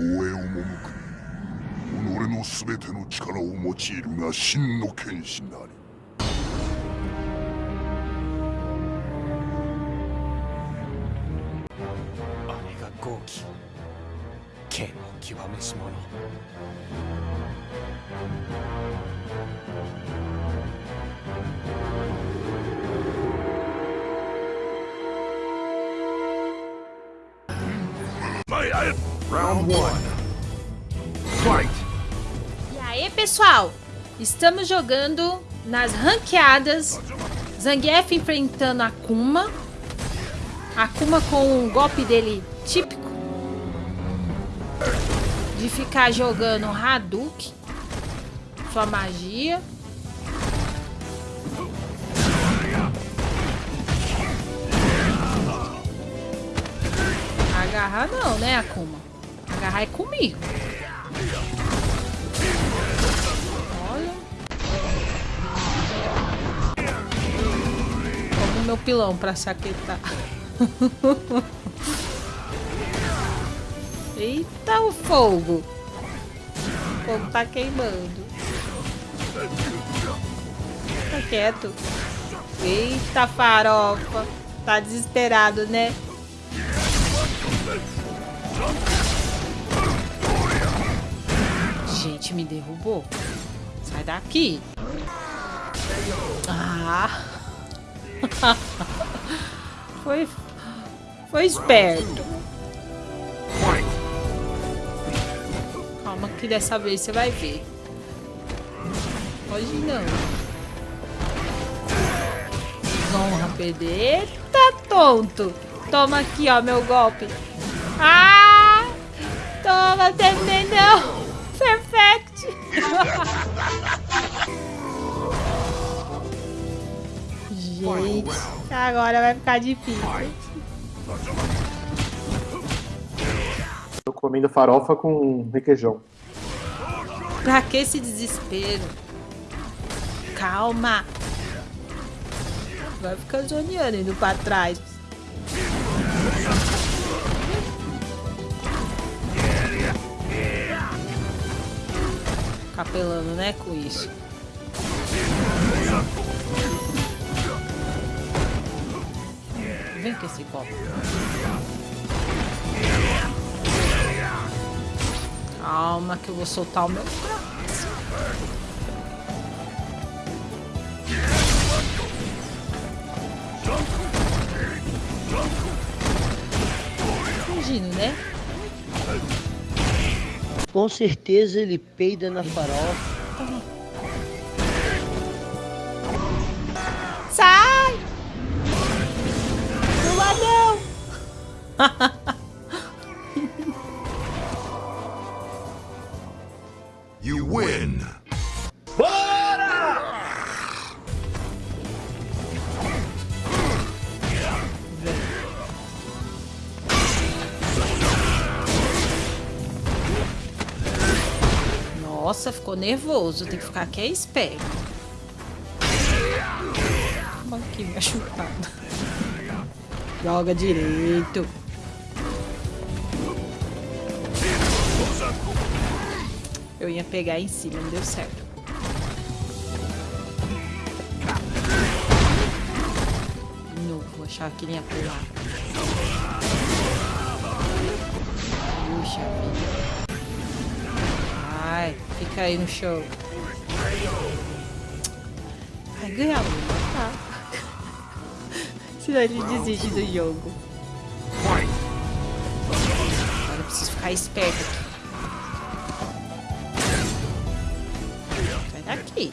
へ赴く己の全ての力を用いるが真の剣士なり。あれが豪気。剣の極めし者。前へ Round one. Fight. E aí, pessoal? Estamos jogando nas ranqueadas. Zangief enfrentando Akuma. Akuma com um golpe dele típico. De ficar jogando Hadouken. Sua magia. Agarrar não, né, Akuma? Agarrar é comigo. Olha. Como meu pilão pra saquetar. Eita, o fogo. O fogo tá queimando. Tá quieto. Eita, farofa. Tá desesperado, né? Gente, me derrubou. Sai daqui. Ah. Foi... Foi esperto. Calma que dessa vez você vai ver. Pode não. Desonra perder. Eita, tonto. Toma aqui, ó, meu golpe. Ah! Toma, terminei não. Perfect. Gente, agora vai ficar difícil. Tô comendo farofa com requeijão. Pra que esse desespero? Calma. Vai ficar zoneando indo pra trás. Capelando, né, com isso. Vem com esse copo. Calma que eu vou soltar o meu braço. Fingindo, né? Com certeza ele peida na farofa. Sai! Pula não! Nossa, ficou nervoso. Tem que ficar aqui é esperto. Aqui, minha. Joga direito. Eu ia pegar em cima, não deu certo. De novo, achava que ele ia pular. Puxa vida. Ai, fica aí no show. Vai ganhar tá? Senão ele desiste do jogo. Agora eu preciso ficar esperto aqui. Daqui.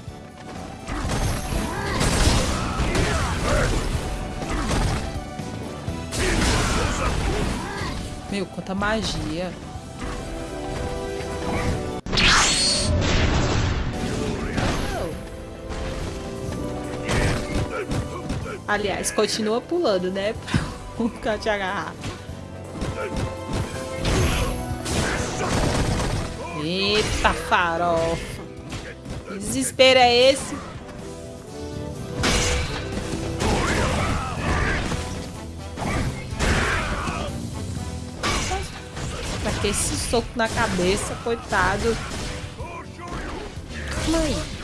Meu, quanta magia. Aliás, continua pulando, né? Pra nunca te agarrar. Eita farofa. Que desespero é esse? Pra meter esse soco na cabeça, coitado. Aí.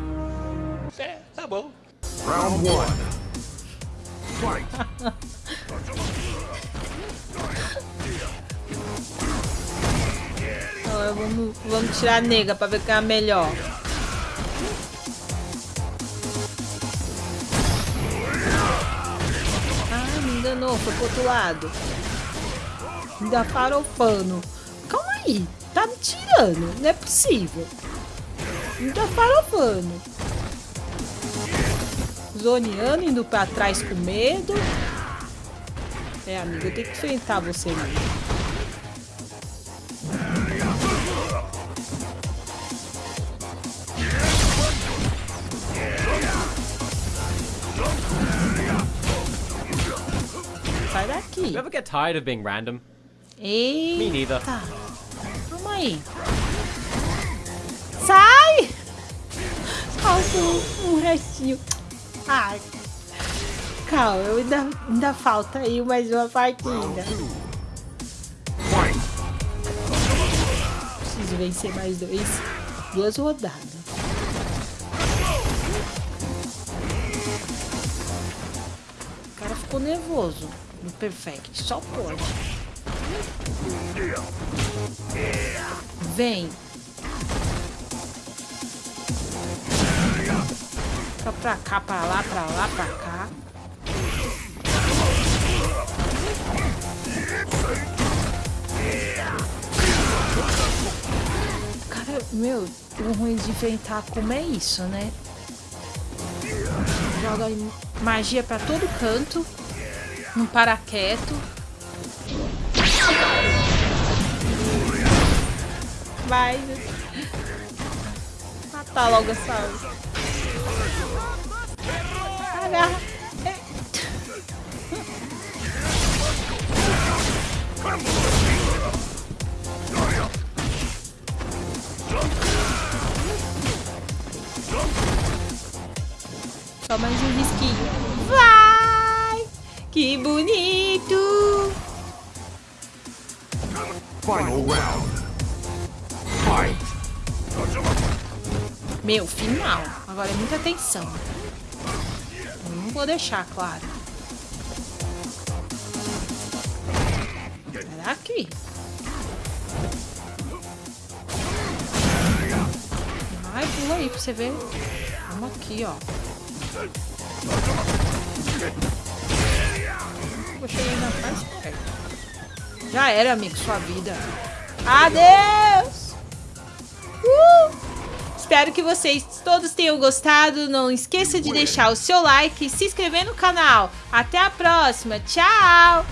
bom. Round one. Fight. agora vamos, vamos tirar a nega pra ver quem é a melhor. Ai, me enganou, foi pro outro lado. Ainda farofando. Calma aí, tá me tirando, não é possível. Ainda farofando. Zoneando, indo pra trás com medo. É, amiga, eu tenho que enfrentar você mesmo. Sai daqui. You ever get tired of being random? Eita. Me neither. Calma aí. Sai! Falta um restinho. Ai. Calma, eu ainda, ainda falta aí mais uma partida. Preciso vencer mais dois. Duas rodadas. O cara ficou nervoso no Perfect. Só pode. Vem. Fica pra cá, pra lá, pra lá, pra cá. Cara, meu, o ruim de enfrentar como é isso, né? Joga magia pra todo canto. Não para quieto. Vai. Matar logo essa. Agarra. Só mais um risquinho. Vai! Que bonito! Final round. Fight. Meu, final. Agora é muita atenção. Vou deixar, claro. Será aqui? Vai, pula aí pra você ver. Vamos aqui, ó. Vou chegar ainda mais perto. Já era, amigo, sua vida. Adeus! Uh! Espero que vocês todos tenham gostado. Não esqueça de deixar o seu like e se inscrever no canal. Até a próxima. Tchau!